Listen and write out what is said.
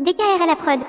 DKR à la prod.